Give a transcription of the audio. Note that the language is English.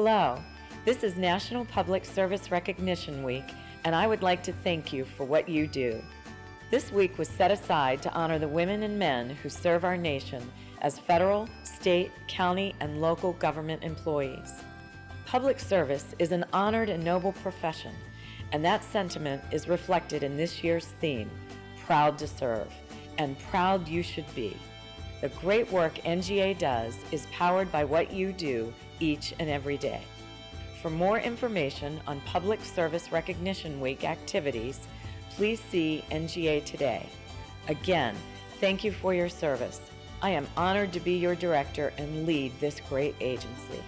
Hello, this is National Public Service Recognition Week, and I would like to thank you for what you do. This week was set aside to honor the women and men who serve our nation as federal, state, county, and local government employees. Public service is an honored and noble profession, and that sentiment is reflected in this year's theme, Proud to Serve, and proud you should be. The great work NGA does is powered by what you do each and every day. For more information on Public Service Recognition Week activities, please see NGA Today. Again, thank you for your service. I am honored to be your director and lead this great agency.